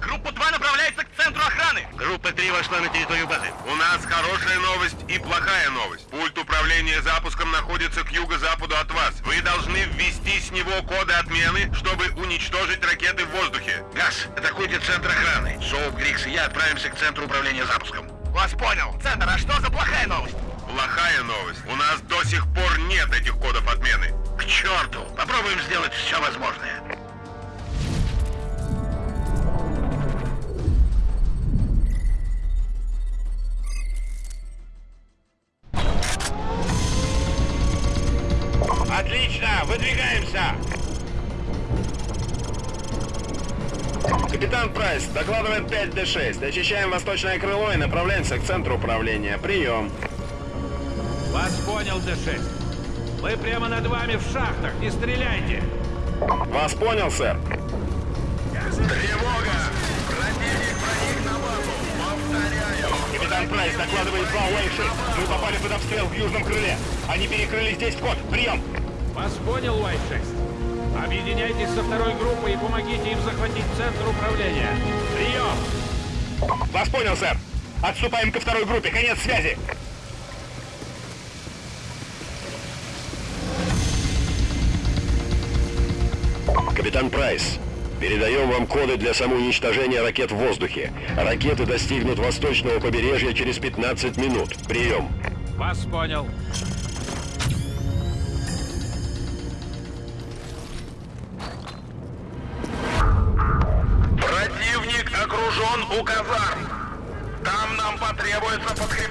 Группа 2 направляется к центру охраны. Группа 3 вошла на территорию базы. У нас хорошая новость и плохая новость. Пульт управления запуском находится к юго-западу от вас. Вы должны ввести с него коды отмены, чтобы уничтожить ракеты в воздухе. Газ, атакуйте центр охраны. Соуп, Грикс и я отправимся к центру управления запуском. Вас понял. Центр, а что за плохая новость? Плохая новость. У нас до сих пор нет этих кодов отмены. К черту! Попробуем сделать все возможное. Выдвигаемся. Капитан Прайс, докладывает 5D6. Очищаем восточное крыло и направляемся к центру управления. Прием. Вас понял, Д-6. Мы прямо над вами в шахтах, не стреляйте! Вас понял, сэр. Тревога! Противник проник на базу! Повторяю! Капитан Прайс докладывает 2 Уэйши. Мы попали под обстрел в южном крыле. Они перекрыли здесь вход. Прием. Вас понял, Уайт-6. Объединяйтесь со второй группой и помогите им захватить центр управления. Прием! Вас понял, сэр. Отступаем ко второй группе. Конец связи. Капитан Прайс, передаем вам коды для самоуничтожения ракет в воздухе. Ракеты достигнут восточного побережья через 15 минут. Прием. Вас понял. У казарм. Там нам потребуется подкрепление.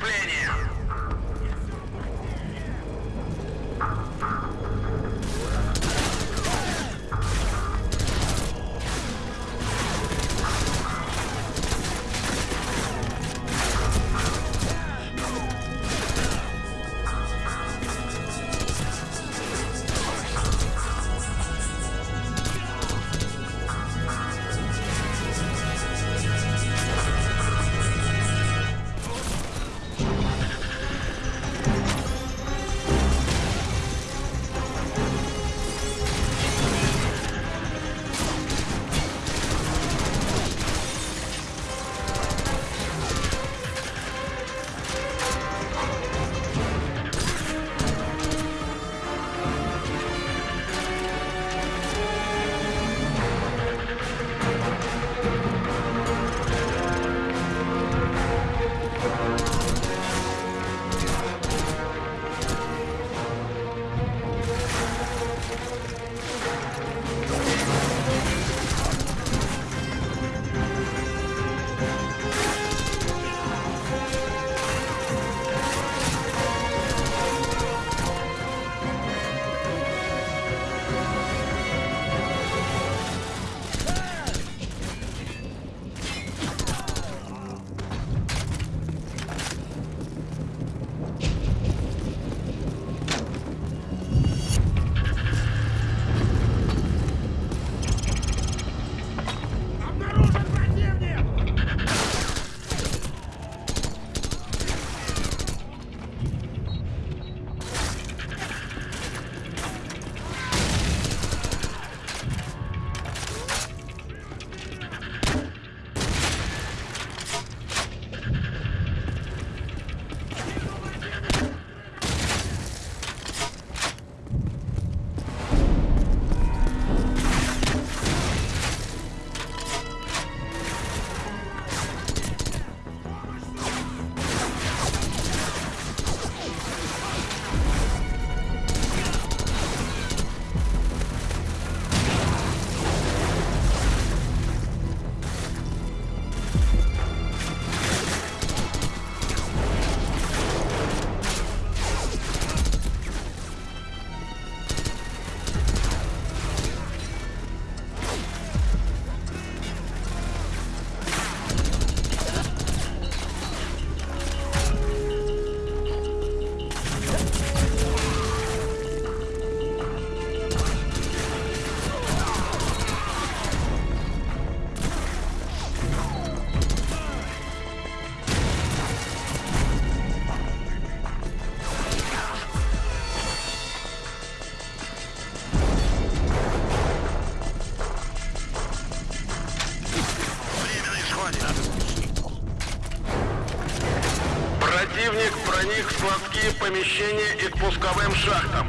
Пусковым шахтам.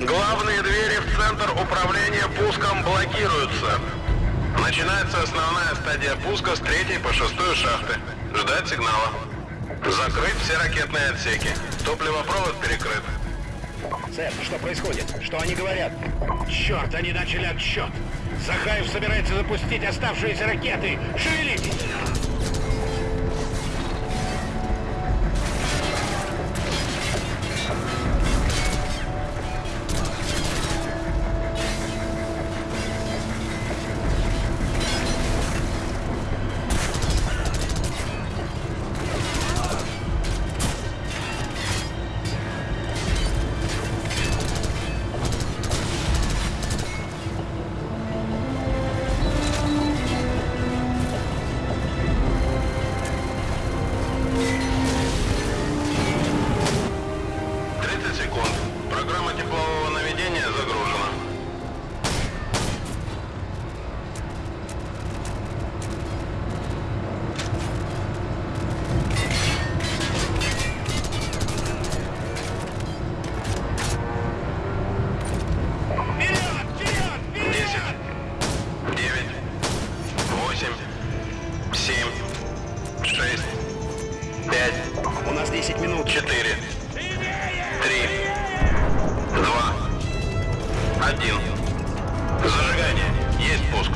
Главные двери в центр управления пуском блокируются. Начинается основная стадия пуска с третьей по шестую шахты. Ждать сигнала. Закрыть все ракетные отсеки. Топливопровод перекрыт. Сэр, что происходит? Что они говорят? Черт, они начали отсчет. Захаев собирается запустить оставшиеся ракеты. Шевелитесь! Один. Зажигание. Есть пуск.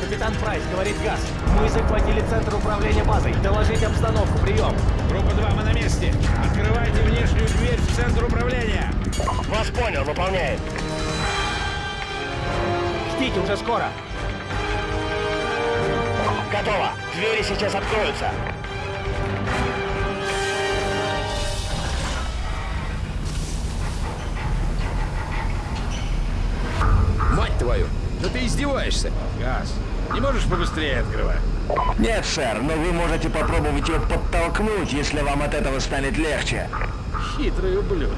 Капитан Прайс, говорит Газ. Мы захватили центр управления базой. Доложить обстановку. Прием. Группа 2, мы на месте. Открывайте внешнюю дверь в центр управления. Вас понял, выполняет. Ждите, уже скоро. Готово. Двери сейчас откроются. Издеваешься. Газ, не можешь побыстрее открывать? Нет, сэр, но вы можете попробовать ее подтолкнуть, если вам от этого станет легче. Хитрый ублюдок.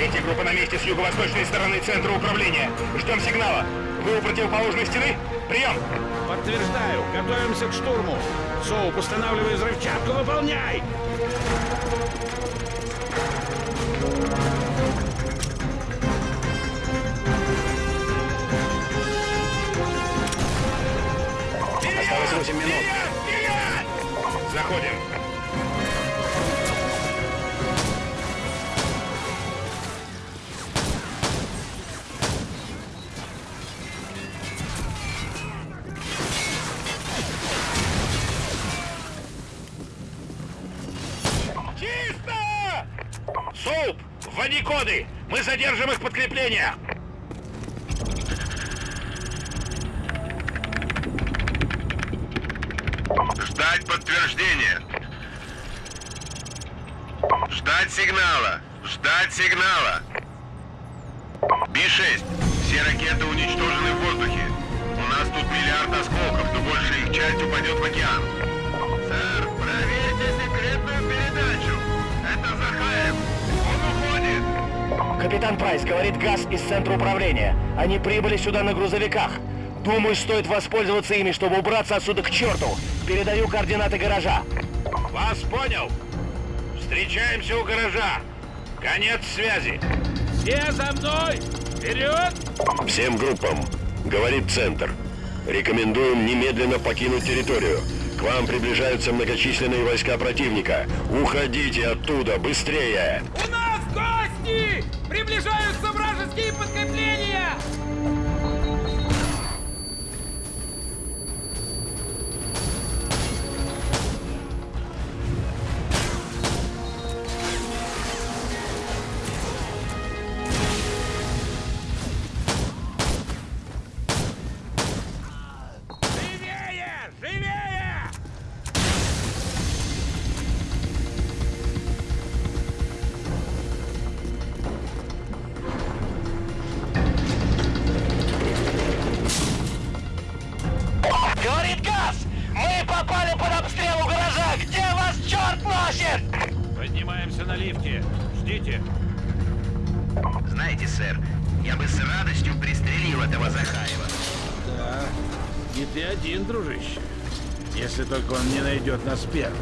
Третья группа на месте с юго-восточной стороны центра управления. Ждем сигнала. Вы у противоположной стены? Прием! Подтверждаю. Готовимся к штурму. Соуп, устанавливай взрывчатку. Выполняй. Осталось 8 минут. Заходим. Вводи коды! Мы задержим их подкрепление! Ждать подтверждения. Ждать сигнала. Ждать сигнала. Би-6. Все ракеты уничтожены в воздухе. У нас тут миллиард осколков, но большая их часть упадет в океан. Капитан Прайс, говорит Газ из центра управления. Они прибыли сюда на грузовиках. Думаю, стоит воспользоваться ими, чтобы убраться отсюда к черту. Передаю координаты гаража. Вас понял. Встречаемся у гаража. Конец связи. Все за мной. Вперед. Всем группам. Говорит Центр. Рекомендуем немедленно покинуть территорию. К вам приближаются многочисленные войска противника. Уходите оттуда, быстрее! У нас гости! Приближаются вражеские подкрепления! Лифте. Ждите. Знаете, сэр, я бы с радостью пристрелил этого Захаева. Да, не ты один, дружище. Если только он не найдет нас первым.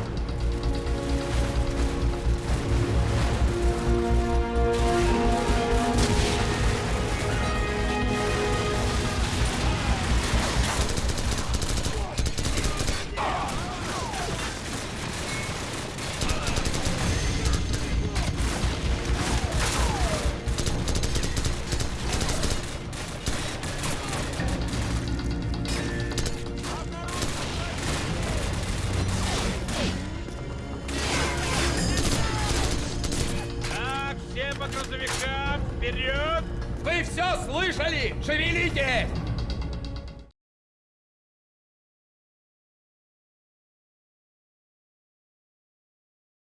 Все слышали? Шевелитесь!